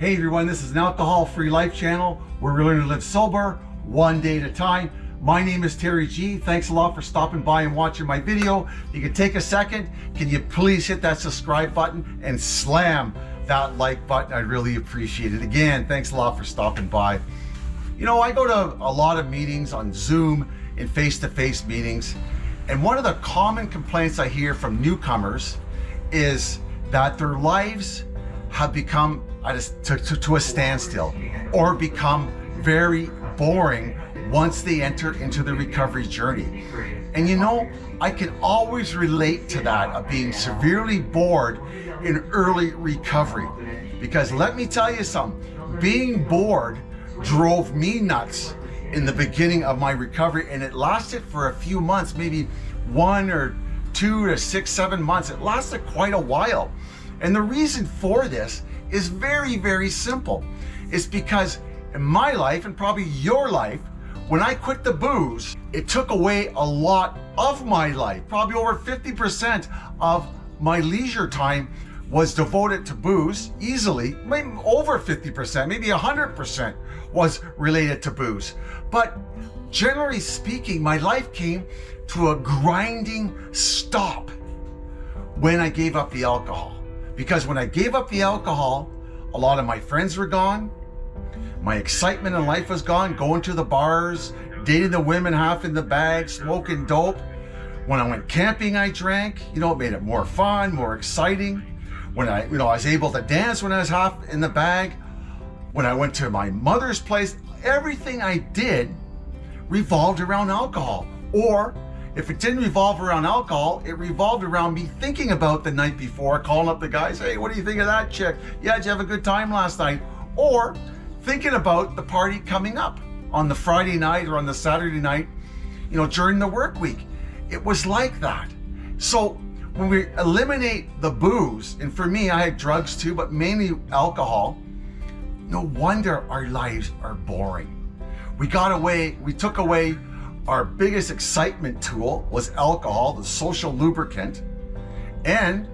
Hey everyone, this is an alcohol-free life channel where we learn to live sober, one day at a time. My name is Terry G. Thanks a lot for stopping by and watching my video. You can take a second. Can you please hit that subscribe button and slam that like button? I'd really appreciate it. Again, thanks a lot for stopping by. You know, I go to a lot of meetings on Zoom and face-to-face -face meetings. And one of the common complaints I hear from newcomers is that their lives have become a, to, to, to a standstill or become very boring once they enter into the recovery journey. And you know, I can always relate to that of being severely bored in early recovery. Because let me tell you something, being bored drove me nuts in the beginning of my recovery and it lasted for a few months, maybe one or two to six, seven months. It lasted quite a while. And the reason for this is very, very simple. It's because in my life and probably your life, when I quit the booze, it took away a lot of my life. Probably over 50% of my leisure time was devoted to booze easily, maybe over 50%, maybe 100% was related to booze. But generally speaking, my life came to a grinding stop when I gave up the alcohol. Because when I gave up the alcohol, a lot of my friends were gone. My excitement in life was gone, going to the bars, dating the women half in the bag, smoking dope. When I went camping, I drank. You know, it made it more fun, more exciting. When I, you know, I was able to dance when I was half in the bag. When I went to my mother's place, everything I did revolved around alcohol. Or if it didn't revolve around alcohol, it revolved around me thinking about the night before, calling up the guys, hey, what do you think of that chick? Yeah, did you have a good time last night? Or thinking about the party coming up on the Friday night or on the Saturday night, you know, during the work week. It was like that. So when we eliminate the booze, and for me, I had drugs too, but mainly alcohol, no wonder our lives are boring. We got away, we took away our biggest excitement tool was alcohol, the social lubricant. And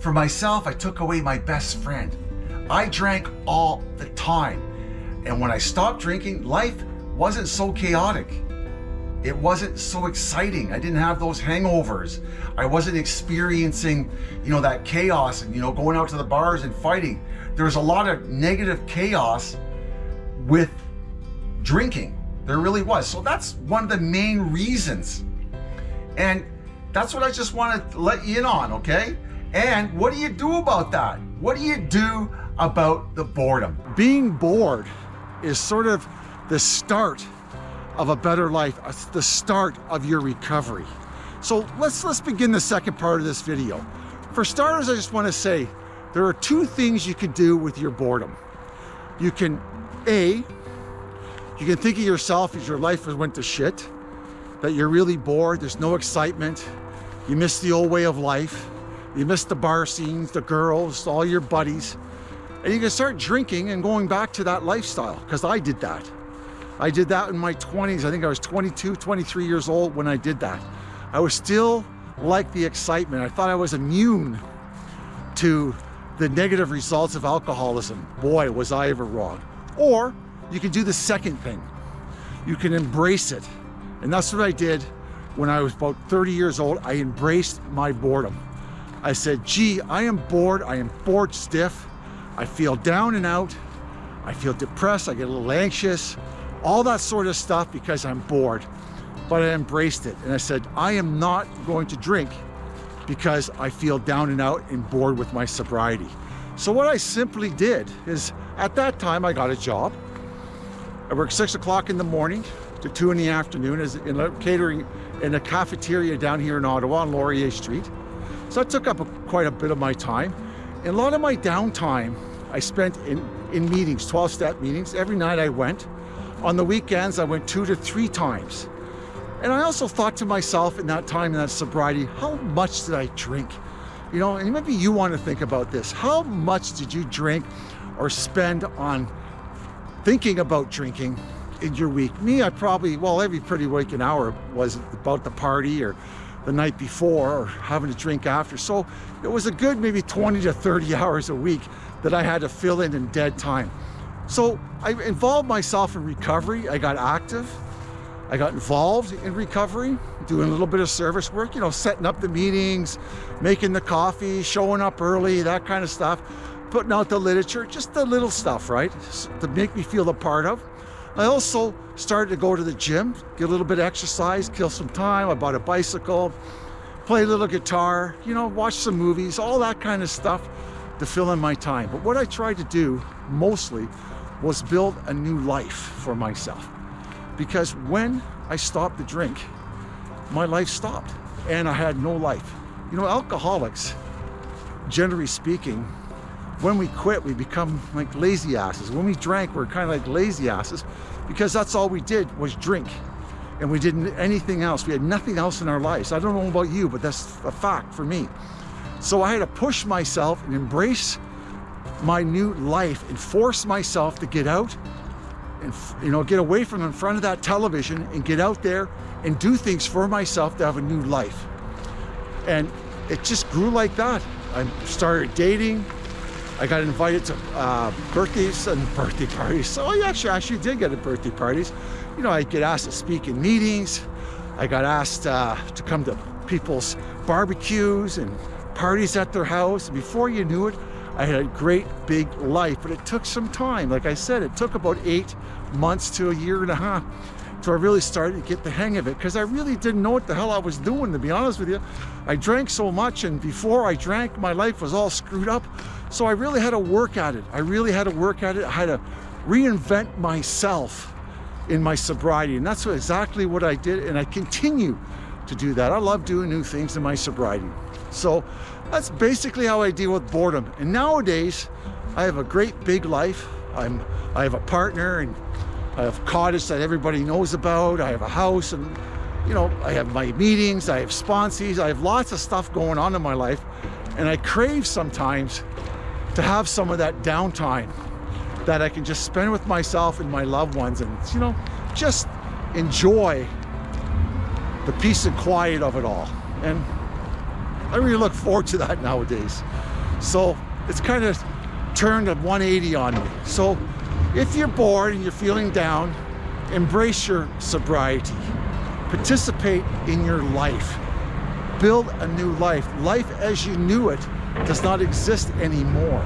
for myself, I took away my best friend. I drank all the time. And when I stopped drinking, life wasn't so chaotic. It wasn't so exciting. I didn't have those hangovers. I wasn't experiencing, you know, that chaos and, you know, going out to the bars and fighting. There was a lot of negative chaos with drinking. There really was. So that's one of the main reasons. And that's what I just want to let you in on, okay? And what do you do about that? What do you do about the boredom? Being bored is sort of the start of a better life, uh, the start of your recovery. So let's, let's begin the second part of this video. For starters, I just want to say there are two things you can do with your boredom. You can, A, you can think of yourself as your life has went to shit, that you're really bored, there's no excitement, you miss the old way of life, you miss the bar scenes, the girls, all your buddies, and you can start drinking and going back to that lifestyle, because I did that. I did that in my 20s. I think I was 22, 23 years old when I did that. I was still like the excitement. I thought I was immune to the negative results of alcoholism. Boy, was I ever wrong. Or you can do the second thing. You can embrace it. And that's what I did when I was about 30 years old. I embraced my boredom. I said, gee, I am bored. I am bored stiff. I feel down and out. I feel depressed. I get a little anxious, all that sort of stuff because I'm bored. But I embraced it. And I said, I am not going to drink because I feel down and out and bored with my sobriety. So what I simply did is at that time I got a job. I worked six o'clock in the morning to two in the afternoon as in a catering in a cafeteria down here in Ottawa on Laurier Street. So that took up a, quite a bit of my time. And a lot of my downtime I spent in, in meetings, 12-step meetings. Every night I went. On the weekends, I went two to three times. And I also thought to myself in that time, in that sobriety, how much did I drink? You know, and maybe you want to think about this. How much did you drink or spend on thinking about drinking in your week. Me, I probably, well, every pretty waking hour was about the party or the night before or having a drink after. So it was a good maybe 20 to 30 hours a week that I had to fill in in dead time. So I involved myself in recovery. I got active. I got involved in recovery, doing a little bit of service work, you know, setting up the meetings, making the coffee, showing up early, that kind of stuff, putting out the literature, just the little stuff, right? To make me feel a part of. I also started to go to the gym, get a little bit of exercise, kill some time. I bought a bicycle, play a little guitar, you know, watch some movies, all that kind of stuff to fill in my time. But what I tried to do mostly was build a new life for myself because when I stopped the drink, my life stopped and I had no life. You know, alcoholics, generally speaking, when we quit, we become like lazy asses. When we drank, we're kind of like lazy asses because that's all we did was drink and we didn't anything else. We had nothing else in our lives. I don't know about you, but that's a fact for me. So I had to push myself and embrace my new life and force myself to get out and you know get away from in front of that television and get out there and do things for myself to have a new life and it just grew like that I started dating I got invited to uh, birthdays and birthday parties. So I actually actually did get to birthday parties. You know I get asked to speak in meetings. I got asked uh, to come to people's barbecues and parties at their house. Before you knew it I had a great big life, but it took some time. Like I said, it took about eight months to a year and a half till I really started to get the hang of it because I really didn't know what the hell I was doing, to be honest with you. I drank so much and before I drank, my life was all screwed up. So I really had to work at it. I really had to work at it. I had to reinvent myself in my sobriety. And that's exactly what I did. And I continue to do that. I love doing new things in my sobriety. So that's basically how I deal with boredom. And nowadays, I have a great big life. I'm, I have a partner and I have cottage that everybody knows about. I have a house and, you know, I have my meetings, I have sponsees, I have lots of stuff going on in my life. And I crave sometimes to have some of that downtime that I can just spend with myself and my loved ones and, you know, just enjoy the peace and quiet of it all. And I really look forward to that nowadays. So it's kind of turned a 180 on me. So if you're bored and you're feeling down, embrace your sobriety. Participate in your life. Build a new life. Life as you knew it does not exist anymore.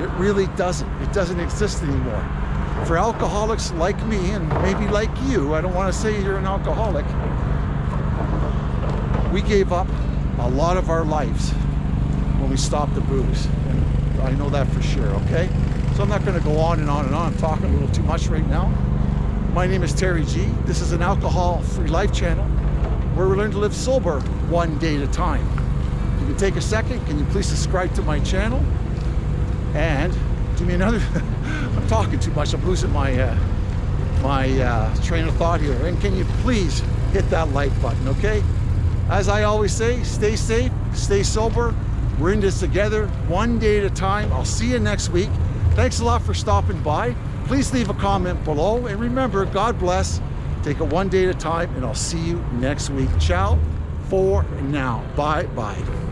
It really doesn't. It doesn't exist anymore. For alcoholics like me and maybe like you, I don't want to say you're an alcoholic, we gave up a lot of our lives when we stopped the booze. I know that for sure, okay? So I'm not gonna go on and on and on. I'm talking a little too much right now. My name is Terry G. This is an alcohol-free life channel where we learn to live sober one day at a time. If you can take a second, can you please subscribe to my channel? And do me another, I'm talking too much, I'm losing my, uh, my uh, train of thought here. And can you please hit that like button, okay? As I always say, stay safe, stay sober. We're in this together, one day at a time. I'll see you next week. Thanks a lot for stopping by. Please leave a comment below. And remember, God bless. Take it one day at a time, and I'll see you next week. Ciao for now. Bye-bye.